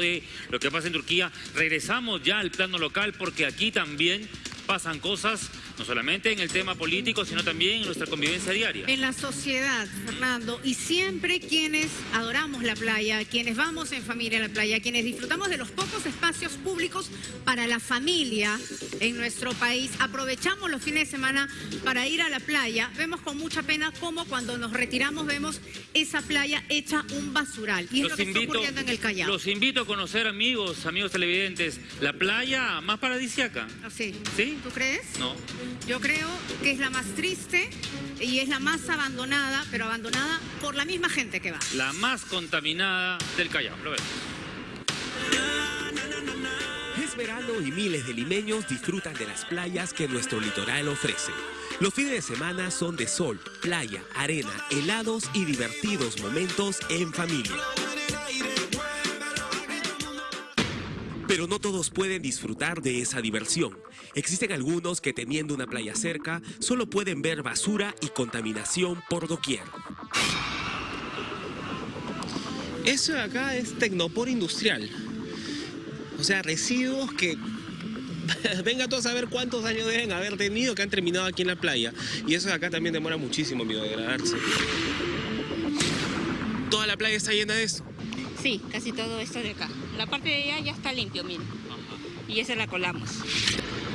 de lo que pasa en Turquía. Regresamos ya al plano local porque aquí también pasan cosas, no solamente en el tema político, sino también en nuestra convivencia diaria. En la sociedad, Fernando, y siempre quienes adoramos la playa, quienes vamos en familia a la playa, quienes disfrutamos de los pocos espacios públicos para la familia en nuestro país, aprovechamos los fines de semana para ir a la playa, vemos con mucha pena cómo cuando nos retiramos vemos esa playa hecha un basural. Y es lo que está ocurriendo en el Callao. Los invito a conocer, amigos, amigos televidentes, la playa más paradisiaca. Sí. ¿Sí? ¿Tú crees? No. Yo creo que es la más triste y es la más abandonada, pero abandonada por la misma gente que va. La más contaminada del Callao. Lo vemos. Es verano y miles de limeños disfrutan de las playas que nuestro litoral ofrece. Los fines de semana son de sol, playa, arena, helados y divertidos momentos en familia. Pero no todos pueden disfrutar de esa diversión. Existen algunos que teniendo una playa cerca solo pueden ver basura y contaminación por doquier. Eso de acá es tecnopor industrial. O sea, residuos que... Venga todos a saber cuántos años deben haber tenido que han terminado aquí en la playa. Y eso de acá también demora muchísimo en biodegradarse. Toda la playa está llena de eso. Sí, casi todo esto de acá. La parte de allá ya está limpio, miren. Y esa la colamos.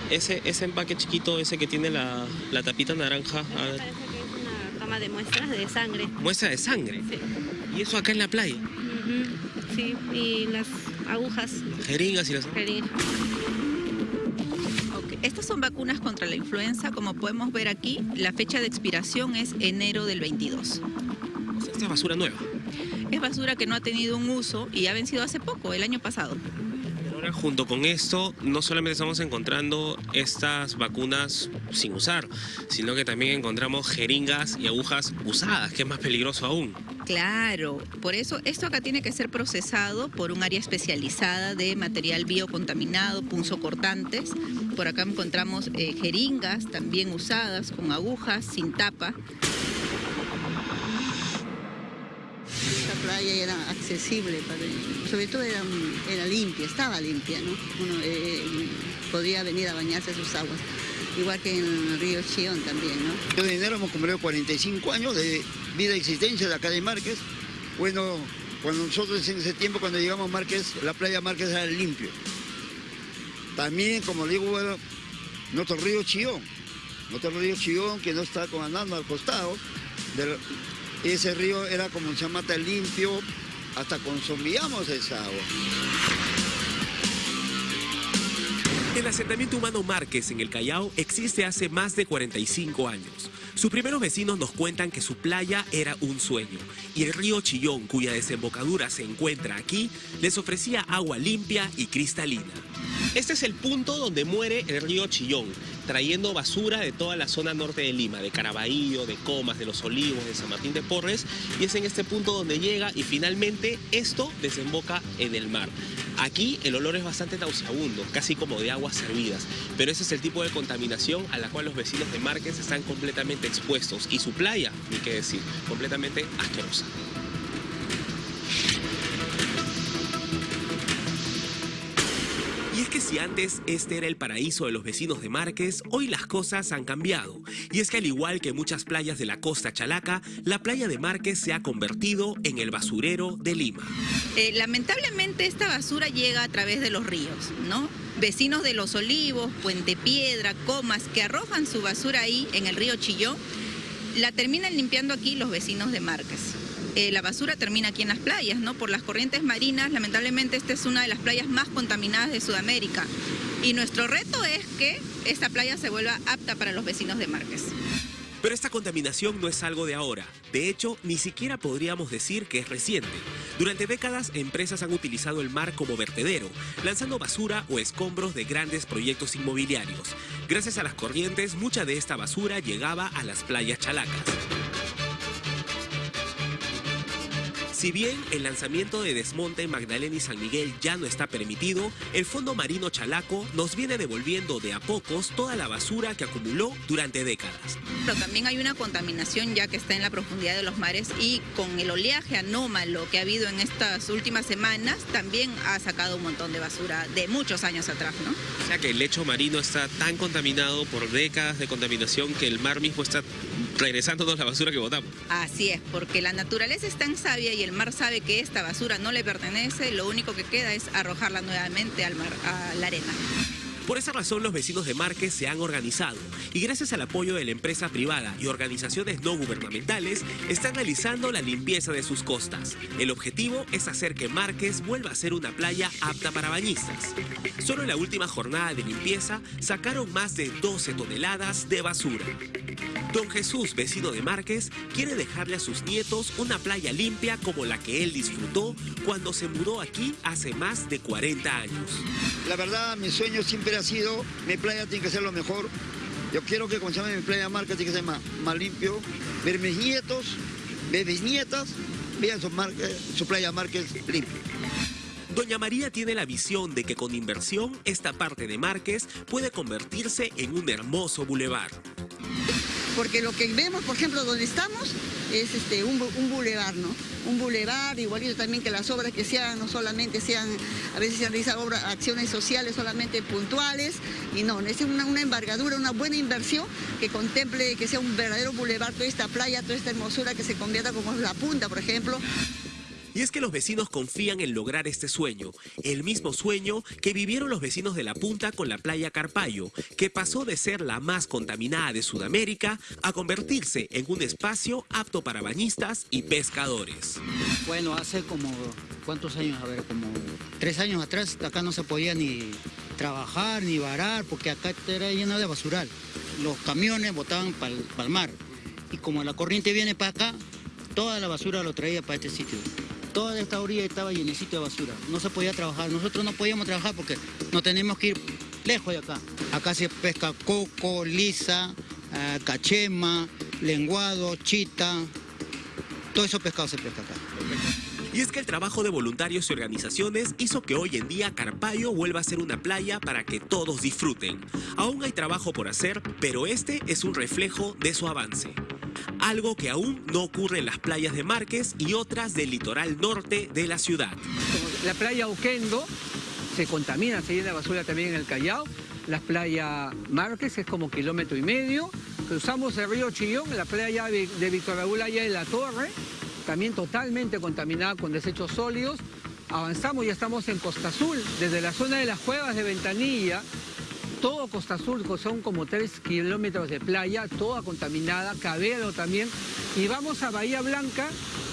Ese, ese empaque chiquito, ese que tiene la, la tapita naranja, a ver, parece que es una toma de muestras de sangre. muestra de sangre. Sí. Y eso acá en la playa. Ujú, Sí, y las agujas. Jeringas y las... jeringas. Estas son vacunas contra la influenza. Como podemos ver aquí, la fecha de expiración es enero del 22. O sea, esta es basura nueva. Es basura que no ha tenido un uso y ha vencido hace poco, el año pasado. Ahora, junto con esto, no solamente estamos encontrando estas vacunas sin usar, sino que también encontramos jeringas y agujas usadas, que es más peligroso aún. Claro, por eso esto acá tiene que ser procesado por un área especializada de material biocontaminado, punzocortantes. Por acá encontramos eh, jeringas también usadas con agujas sin tapa. Playa era accesible, sobre todo era, era limpia, estaba limpia, ¿no? Uno eh, podía venir a bañarse a sus aguas, igual que en el río Chión también, ¿no? Yo de enero hemos cumplido 45 años de vida y existencia de acá de Márquez. Bueno, cuando nosotros en ese tiempo, cuando llegamos a Márquez, la playa Márquez era limpio. También, como digo, bueno, nuestro río Chillón, nuestro río Chillón que no está comandando al costado, del- ese río era como se llama tan limpio, hasta consumíamos esa agua. El asentamiento humano Márquez en el Callao existe hace más de 45 años. Sus primeros vecinos nos cuentan que su playa era un sueño y el río Chillón, cuya desembocadura se encuentra aquí, les ofrecía agua limpia y cristalina. Este es el punto donde muere el río Chillón, trayendo basura de toda la zona norte de Lima, de Caraballo, de Comas, de Los Olivos, de San Martín de Porres, y es en este punto donde llega y finalmente esto desemboca en el mar. Aquí el olor es bastante nauseabundo, casi como de aguas servidas, pero ese es el tipo de contaminación a la cual los vecinos de Márquez están completamente expuestos y su playa, ni qué decir, completamente asquerosa. Si antes este era el paraíso de los vecinos de Márquez, hoy las cosas han cambiado. Y es que al igual que muchas playas de la costa chalaca, la playa de Márquez se ha convertido en el basurero de Lima. Eh, lamentablemente esta basura llega a través de los ríos, ¿no? Vecinos de Los Olivos, Puente Piedra, Comas, que arrojan su basura ahí en el río Chillón, la terminan limpiando aquí los vecinos de Márquez. Eh, la basura termina aquí en las playas, ¿no? Por las corrientes marinas, lamentablemente esta es una de las playas más contaminadas de Sudamérica. Y nuestro reto es que esta playa se vuelva apta para los vecinos de Márquez. Pero esta contaminación no es algo de ahora. De hecho, ni siquiera podríamos decir que es reciente. Durante décadas, empresas han utilizado el mar como vertedero, lanzando basura o escombros de grandes proyectos inmobiliarios. Gracias a las corrientes, mucha de esta basura llegaba a las playas chalacas. Si bien el lanzamiento de desmonte en Magdalena y San Miguel ya no está permitido, el Fondo Marino Chalaco nos viene devolviendo de a pocos toda la basura que acumuló durante décadas. Pero también hay una contaminación ya que está en la profundidad de los mares y con el oleaje anómalo que ha habido en estas últimas semanas también ha sacado un montón de basura de muchos años atrás, ¿no? O sea que el lecho marino está tan contaminado por décadas de contaminación que el mar mismo está regresándonos la basura que botamos. Así es, porque la naturaleza es tan sabia y el mar sabe que esta basura no le pertenece, lo único que queda es arrojarla nuevamente al mar, a la arena. Por esa razón los vecinos de Márquez se han organizado y gracias al apoyo de la empresa privada y organizaciones no gubernamentales están realizando la limpieza de sus costas. El objetivo es hacer que Márquez vuelva a ser una playa apta para bañistas. Solo en la última jornada de limpieza sacaron más de 12 toneladas de basura. Don Jesús, vecino de Márquez, quiere dejarle a sus nietos una playa limpia como la que él disfrutó cuando se mudó aquí hace más de 40 años. La verdad, mi sueño siempre ha sido, mi playa tiene que ser lo mejor. Yo quiero que, llama mi playa marca, tiene que ser más, más limpio. Ver mis nietos, ver mis nietas, vean su, su playa Márquez limpia. Doña María tiene la visión de que con inversión esta parte de Márquez puede convertirse en un hermoso bulevar. Porque lo que vemos, por ejemplo, donde estamos, es este, un, bu- un bulevar, ¿no? Un bulevar, igualito también que las obras que se hagan no solamente sean, a veces se realizan obras, acciones sociales solamente puntuales, y no, una, una embargadura, una buena inversión que contemple que sea un verdadero bulevar, toda esta playa, toda esta hermosura que se convierta como la punta, por ejemplo. Y es que los vecinos confían en lograr este sueño, el mismo sueño que vivieron los vecinos de La Punta con la playa Carpayo, que pasó de ser la más contaminada de Sudamérica a convertirse en un espacio apto para bañistas y pescadores. Bueno, hace como, ¿cuántos años? A ver, como tres años atrás, acá no se podía ni trabajar ni varar porque acá era lleno de basural. Los camiones botaban para el mar. Y como la corriente viene para acá, toda la basura lo traía para este sitio. Toda esta orilla estaba llenecito de basura. No se podía trabajar. Nosotros no podíamos trabajar porque nos tenemos que ir lejos de acá. Acá se pesca coco, lisa, ah, cachema, lenguado, chita. Todo eso pescado se pesca acá. Y es que el trabajo de voluntarios y organizaciones hizo que hoy en día Carpayo vuelva a ser una playa para que todos disfruten. Aún hay trabajo por hacer, pero este es un reflejo de su avance. Algo que aún no ocurre en las playas de Márquez y otras del litoral norte de la ciudad. La playa Oquendo se contamina, se llena de basura también en el Callao. La playa Márquez es como kilómetro y medio. Cruzamos el río Chillón, la playa de Víctor Raúl Allá la Torre, también totalmente contaminada con desechos sólidos. Avanzamos, ya estamos en Costa Azul, desde la zona de las cuevas de Ventanilla, todo Costa Azul, son como 3 kilómetros de playa, toda contaminada, Cabello también. Y vamos a Bahía Blanca,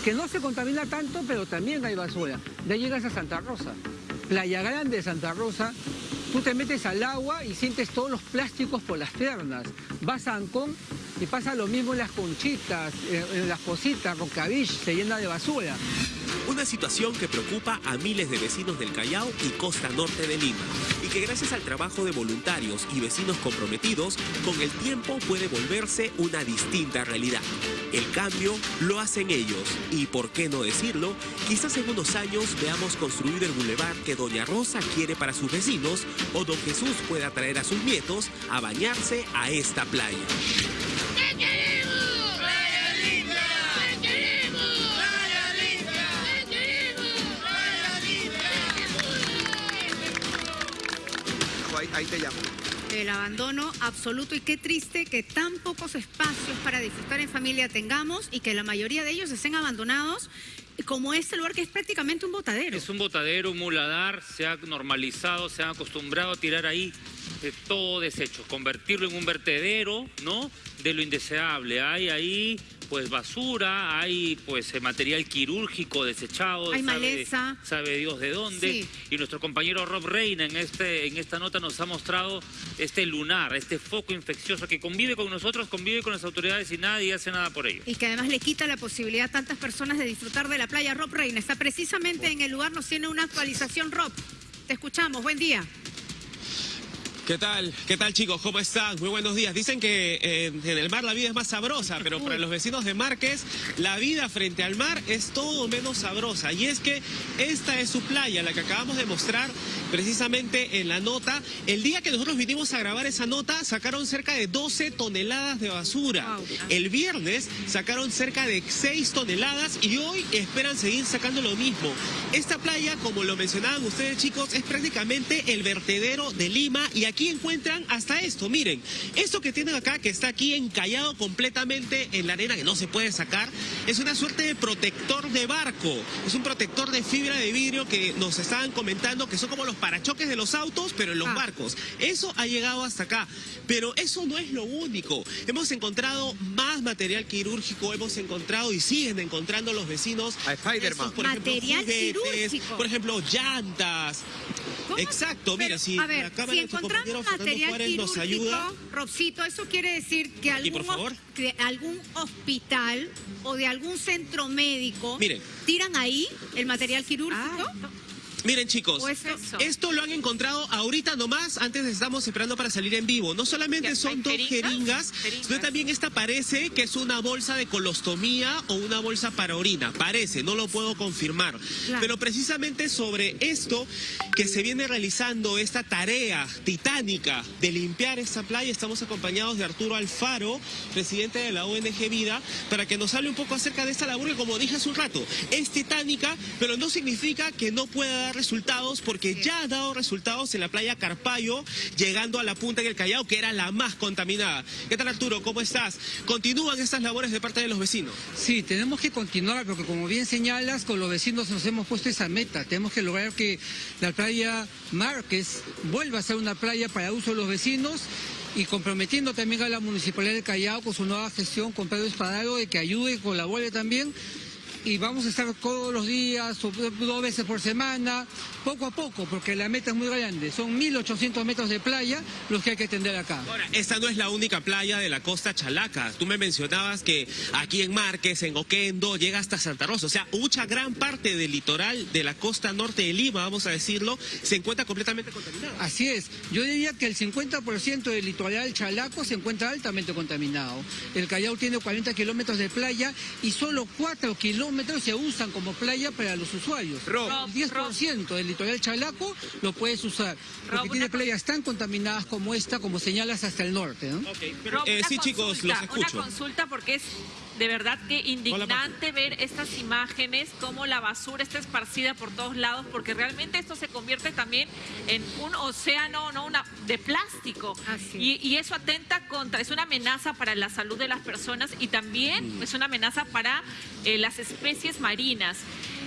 que no se contamina tanto, pero también hay basura. Ahí llegas a Santa Rosa, Playa Grande de Santa Rosa. Tú te metes al agua y sientes todos los plásticos por las piernas. Vas a Ancón y pasa lo mismo en las conchitas, en las cositas, Rocavich, se llena de basura. Una situación que preocupa a miles de vecinos del Callao y costa norte de Lima. Que gracias al trabajo de voluntarios y vecinos comprometidos, con el tiempo puede volverse una distinta realidad. El cambio lo hacen ellos. Y por qué no decirlo, quizás en unos años veamos construir el bulevar que Doña Rosa quiere para sus vecinos o Don Jesús pueda traer a sus nietos a bañarse a esta playa. Ahí, ahí te llamo. El abandono absoluto y qué triste que tan pocos espacios para disfrutar en familia tengamos y que la mayoría de ellos estén abandonados como este lugar que es prácticamente un botadero. Es un botadero, un muladar, se ha normalizado, se ha acostumbrado a tirar ahí eh, todo desecho, convertirlo en un vertedero, ¿no? De lo indeseable. Hay ahí pues basura, hay pues eh, material quirúrgico desechado, Hay sabe, maleza. sabe Dios de dónde. Sí. Y nuestro compañero Rob Reina en este en esta nota nos ha mostrado este lunar, este foco infeccioso que convive con nosotros, convive con las autoridades y nadie hace nada por ello. Y que además le quita la posibilidad a tantas personas de disfrutar de la playa. Rob Reina está precisamente en el lugar, nos tiene una actualización, Rob. Te escuchamos, buen día. ¿Qué tal? ¿Qué tal chicos? ¿Cómo están? Muy buenos días. Dicen que eh, en el mar la vida es más sabrosa, pero para los vecinos de Márquez, la vida frente al mar es todo menos sabrosa. Y es que esta es su playa, la que acabamos de mostrar precisamente en la nota. El día que nosotros vinimos a grabar esa nota, sacaron cerca de 12 toneladas de basura. El viernes sacaron cerca de 6 toneladas y hoy esperan seguir sacando lo mismo. Esta playa, como lo mencionaban ustedes chicos, es prácticamente el vertedero de Lima y aquí encuentran hasta esto, miren, esto que tienen acá, que está aquí encallado completamente en la arena, que no se puede sacar, es una suerte de protector de barco, es un protector de fibra de vidrio que nos estaban comentando que son como los parachoques de los autos, pero en los Ah. barcos. Eso ha llegado hasta acá, pero eso no es lo único. Hemos encontrado más material quirúrgico, hemos encontrado y siguen encontrando los vecinos. A Spider-Man. por ejemplo, Material juguetes, quirúrgico. Por ejemplo, llantas. ¿Cómo? Exacto, mira, si a ver, la si encontramos Fernando material Juárez nos quirúrgico, ayuda. Robcito, eso quiere decir que algún, por favor. hos- que algún hospital o de algún centro médico Miren. tiran ahí el material quirúrgico. Miren chicos, esto lo han encontrado ahorita nomás, antes estamos esperando para salir en vivo. No solamente son ¿Hay dos jeringas? jeringas, Jeringas. sino también esta parece que es una bolsa de colostomía o una bolsa para orina. Parece, no lo puedo confirmar. Claro. Pero precisamente sobre esto que se viene realizando, esta tarea titánica de limpiar esta playa, estamos acompañados de Arturo Alfaro, presidente de la ONG Vida, para que nos hable un poco acerca de esta labor que, como dije hace un rato, es titánica, pero no significa que no pueda dar resultados, porque ya ha dado resultados en la playa Carpayo, llegando a la punta en el Callao, que era la más contaminada. ¿Qué tal, Arturo? ¿Cómo estás? ¿Continúan estas labores de parte de los vecinos? Sí, tenemos que continuar porque como bien señalas, con los vecinos nos hemos puesto esa meta. Tenemos que lograr que la playa Márquez vuelva a ser una playa para uso de los vecinos y comprometiendo también a la Municipalidad de Callao con su nueva gestión con Pedro Espadaro de que ayude y colabore también. Y vamos a estar todos los días, o dos veces por semana, poco a poco, porque la meta es muy grande. Son 1.800 metros de playa los que hay que atender acá. Ahora, esta no es la única playa de la costa Chalaca. Tú me mencionabas que aquí en Márquez, en Oquendo, llega hasta Santa Rosa. O sea, mucha gran parte del litoral de la costa norte de Lima, vamos a decirlo, se encuentra completamente contaminada. Así es. Yo diría que el 50% del litoral chalaco se encuentra altamente contaminado. El Callao tiene 40 kilómetros de playa y solo 4 kilómetros se usan como playa para los usuarios. Rob, el 10% del litoral chalaco lo puedes usar. Porque Rob, tiene playas tan contaminadas como esta, como señalas hasta el norte. ¿no? Ok, pero, eh, sí, chicos, los consulta, escucho. Una consulta porque es de verdad que indignante ver estas imágenes, cómo la basura está esparcida por todos lados, porque realmente esto se convierte también en un océano no una de plástico. Y, y eso atenta contra, es una amenaza para la salud de las personas y también es una amenaza para eh, las especies marinas.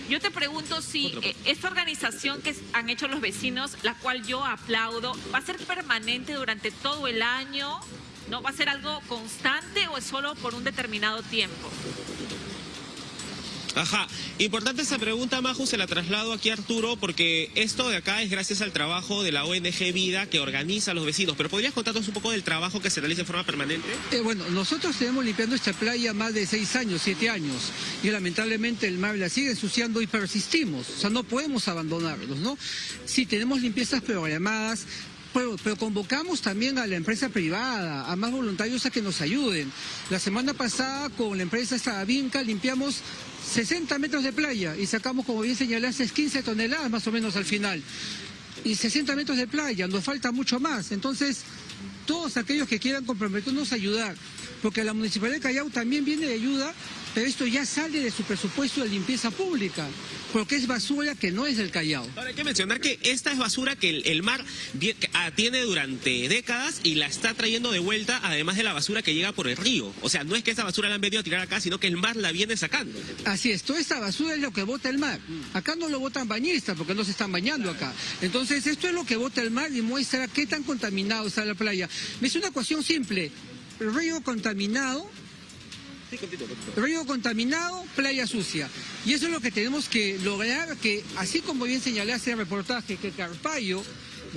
Yo te pregunto si eh, esta organización que han hecho los vecinos, la cual yo aplaudo, ¿va a ser permanente durante todo el año? ¿No va a ser algo constante o es solo por un determinado tiempo? Ajá, importante esa pregunta, Maju, se la traslado aquí a Arturo, porque esto de acá es gracias al trabajo de la ONG Vida que organiza a los vecinos. Pero ¿podrías contarnos un poco del trabajo que se realiza de forma permanente? Eh, bueno, nosotros tenemos limpiando esta playa más de seis años, siete años, y lamentablemente el mar la sigue ensuciando y persistimos, o sea, no podemos abandonarlos, ¿no? Sí, tenemos limpiezas programadas, pero, convocamos también a la empresa privada, a más voluntarios a que nos ayuden. La semana pasada con la empresa esta Vinca limpiamos 60 metros de playa y sacamos, como bien señalaste, 15 toneladas más o menos al final. Y 60 metros de playa, nos falta mucho más. Entonces, todos aquellos que quieran comprometernos a ayudar, porque la Municipalidad de Callao también viene de ayuda, pero esto ya sale de su presupuesto de limpieza pública, porque es basura que no es del Callao. Ahora hay que mencionar que esta es basura que el, el mar atiene durante décadas y la está trayendo de vuelta, además de la basura que llega por el río. O sea, no es que esta basura la han venido a tirar acá, sino que el mar la viene sacando. Así es, toda esta basura es lo que bota el mar. Acá no lo botan bañistas porque no se están bañando acá. Entonces, esto es lo que bota el mar y muestra qué tan contaminado está la playa. Es una ecuación simple. Río contaminado Río contaminado, playa sucia. Y eso es lo que tenemos que lograr, que así como bien señalé hace el reportaje, que Carpayo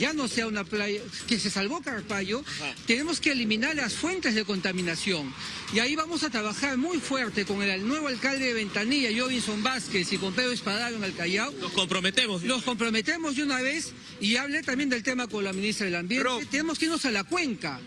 ya no sea una playa, que se salvó Carpallo, tenemos que eliminar las fuentes de contaminación. Y ahí vamos a trabajar muy fuerte con el nuevo alcalde de Ventanilla, Jovinson Vázquez, y con Pedro Espadaro en el Callao. Nos comprometemos. Los comprometemos de una vez y hablé también del tema con la ministra del Ambiente. Tenemos que irnos a la cuenca,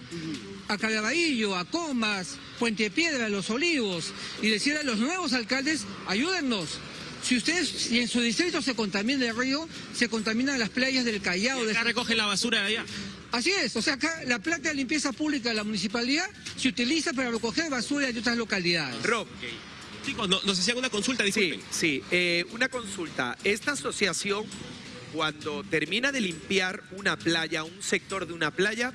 a Calabaillo, a Comas, Puente Piedra, a Los Olivos, y decir a los nuevos alcaldes, ayúdennos. Si ustedes, si en su distrito se contamina el río, se contaminan las playas del Callao. Y acá recoge la basura de allá. Así es, o sea, acá la plata de limpieza pública de la municipalidad se utiliza para recoger basura de otras localidades. Rob, Chicos, no- nos hacían una consulta, disculpen. Sí, sí. eh, una consulta. Esta asociación, cuando termina de limpiar una playa, un sector de una playa,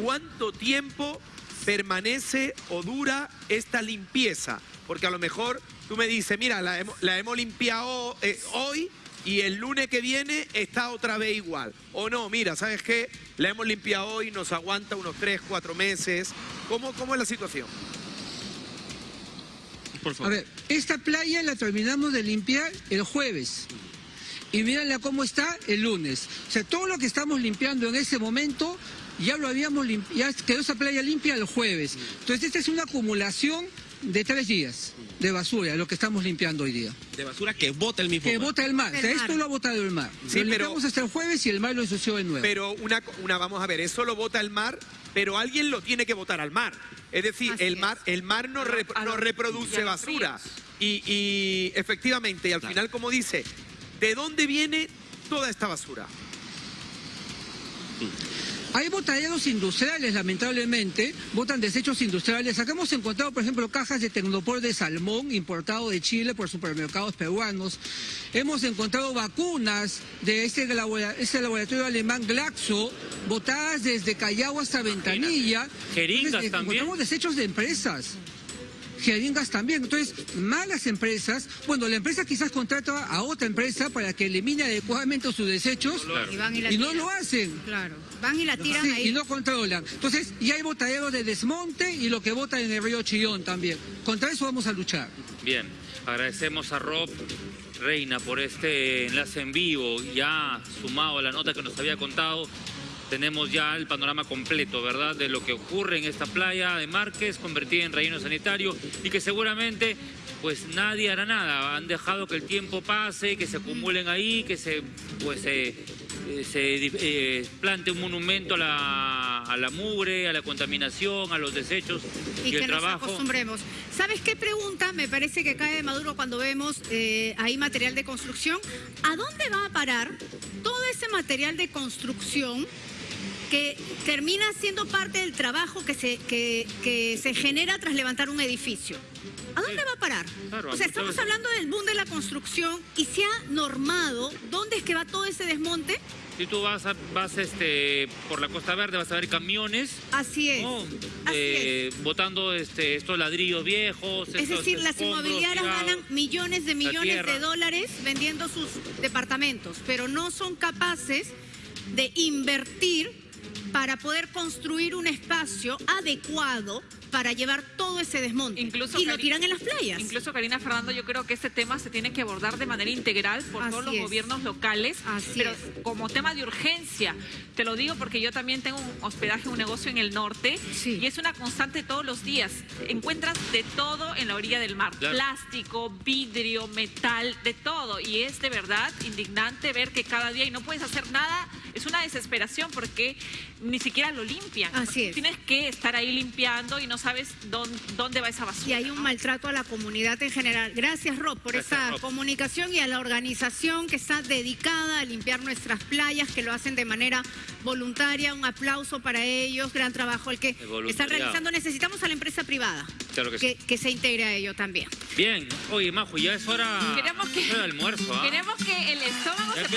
¿cuánto tiempo permanece o dura esta limpieza? Porque a lo mejor tú me dices, mira, la hemos, la hemos limpiado eh, hoy y el lunes que viene está otra vez igual. O no, mira, ¿sabes qué? La hemos limpiado hoy, nos aguanta unos 3, 4 meses. ¿Cómo, cómo es la situación? Por A ver, esta playa la terminamos de limpiar el jueves. Y mírenla cómo está el lunes. O sea, todo lo que estamos limpiando en ese momento ya lo habíamos limpiado, ya quedó esa playa limpia el jueves. Entonces, esta es una acumulación de tres días de basura, lo que estamos limpiando hoy día. De basura que bota el mismo Que mar. bota el mar. O sea, El esto mar. lo ha botado el mar. Sí, lo pero- hasta el jueves y el mar lo ensució de nuevo. Pero una, una, vamos a ver, eso lo bota el mar, pero alguien lo tiene que botar al mar. Es decir, el mar, el mar no, rep- no reproduce basura. Y, y efectivamente, y al final, como dice, ¿de dónde viene toda esta basura? Hay botaderos industriales, lamentablemente, botan desechos industriales. Acá hemos encontrado, por ejemplo, cajas de tecnopor de salmón importado de Chile por supermercados peruanos. Hemos encontrado vacunas de este, este laboratorio alemán Glaxo, botadas desde Callao hasta Ventanilla. Jeringas Entonces, también. Encontramos desechos de empresas. Jeringas también. Entonces, malas empresas. Bueno, la empresa quizás contrata a otra empresa para que elimine adecuadamente sus desechos Y van y la y no lo hacen. Claro, van y la tiran Sí, ahí. y no controlan. Entonces, y hay botaderos de desmonte y lo que botan en el río Chillón también. Contra eso vamos a luchar. Bien, agradecemos a Rob Reina por este enlace en vivo, ya sumado a la nota que nos había contado. Tenemos ya el panorama completo, ¿verdad?, de lo que ocurre en esta playa de Márquez, convertida en relleno sanitario y que seguramente pues nadie hará nada. Han dejado que el tiempo pase, que se acumulen ahí, que se pues eh, eh, se eh, plante un monumento a la, a la mugre, a la contaminación, a los desechos y, y que el nos acostumbremos. ¿Sabes qué pregunta? Me parece que cae de Maduro cuando vemos eh, ahí material de construcción. ¿A dónde va a parar todo ese material de construcción que termina siendo parte del trabajo que se, que, que se genera tras levantar un edificio? ¿A dónde va a parar? Claro, o sea, estamos hablando del boom de la construcción y se ha normado dónde es que va todo ese desmonte. Si tú vas, a- vas este, por la Costa Verde, vas a ver camiones Así es. ¿no? Así Eh, botando este, estos ladrillos viejos. Es estos decir, las inmobiliarias ganan millones de millones de dólares vendiendo sus departamentos, pero no son capaces de invertir para poder construir un espacio adecuado para llevar todo ese desmonte. Incluso y lo tiran en las playas. Incluso, Karina Fernando, yo creo que este tema se tiene que abordar de manera integral por Así todos los es. gobiernos locales, Así pero es. como tema de urgencia. Te lo digo porque yo también tengo un hospedaje, un negocio en el norte, y es una constante todos los días. Encuentras de todo en la orilla del mar. Claro. Plástico, vidrio, metal, de todo. Y es de verdad indignante ver que cada día y no puedes hacer nada. Es una desesperación porque ni siquiera lo limpian. Así es. Tienes que estar ahí limpiando y no sabes dónde, dónde va esa basura. Y hay un maltrato a la comunidad en general. Gracias, Rob, por Gracias, esa Rob. comunicación y a la organización que está dedicada a limpiar nuestras playas, que lo hacen de manera voluntaria. Un aplauso para ellos. Gran trabajo el que están voluntariado. realizando. Necesitamos a la empresa privada Claro que sí. que, que se integre a ello también. Bien, oye, Majo, ya es hora, Queremos que- es hora de almuerzo. ¿ah? Queremos que el estómago Ya se